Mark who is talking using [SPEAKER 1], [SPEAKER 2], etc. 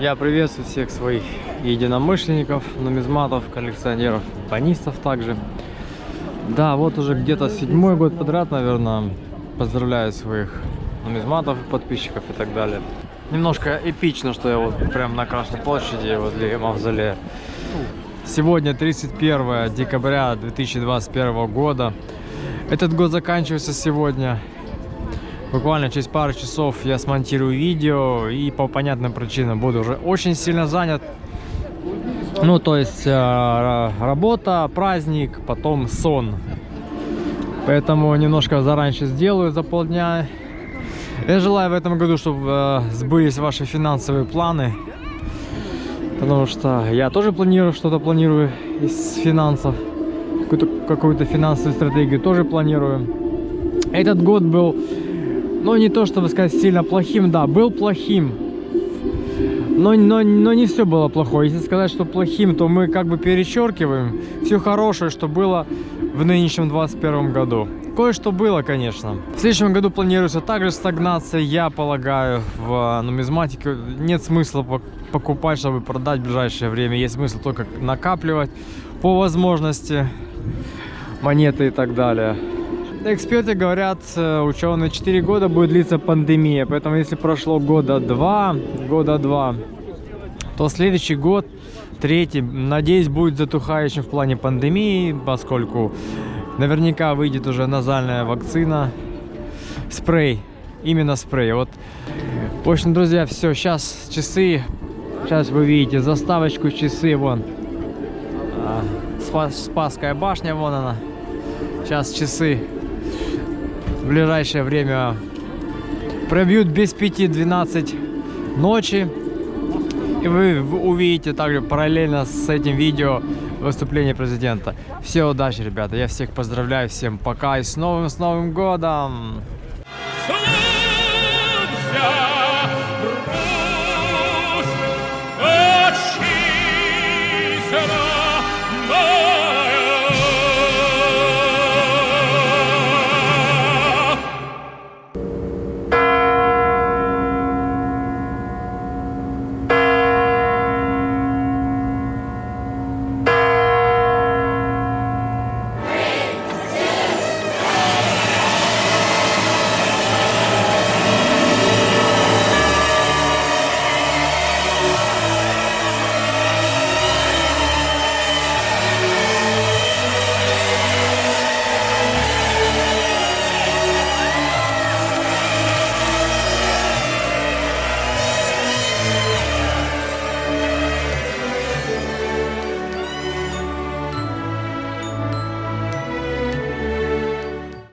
[SPEAKER 1] Я приветствую всех своих единомышленников, нумизматов, коллекционеров, банистов также. Да, вот уже где-то седьмой год подряд, наверное, поздравляю своих нумизматов, подписчиков и так далее. Немножко эпично, что я вот прям на Красной площади возле мавзолея. Сегодня 31 декабря 2021 года. Этот год заканчивается сегодня. Буквально через пару часов я смонтирую видео и по понятным причинам буду уже очень сильно занят. Ну, то есть э, работа, праздник, потом сон. Поэтому немножко заранее сделаю за полдня. Я желаю в этом году, чтобы э, сбылись ваши финансовые планы. Потому что я тоже планирую, что-то планирую из финансов. Какую-то какую финансовую стратегию тоже планирую. Этот год был ну, не то, чтобы сказать сильно плохим, да, был плохим. Но, но, но не все было плохое. Если сказать, что плохим, то мы как бы перечеркиваем все хорошее, что было в нынешнем 21 году. Кое-что было, конечно. В следующем году планируется также стагнация, я полагаю, в нумизматике. Нет смысла покупать, чтобы продать в ближайшее время. Есть смысл только накапливать по возможности монеты и так далее. Эксперты говорят, э, ученые, 4 года будет длиться пандемия, поэтому если прошло года два, года два, то следующий год, третий, надеюсь, будет затухающим в плане пандемии, поскольку наверняка выйдет уже назальная вакцина, спрей, именно спрей. Вот, в общем, друзья, все, сейчас часы, сейчас вы видите заставочку часы, вон, а, Спасская башня, вон она, сейчас часы в ближайшее время пробьют без 5-12 ночи. И вы увидите также параллельно с этим видео выступление президента. Все удачи, ребята. Я всех поздравляю. Всем пока и с новым, с Новым годом! Русь,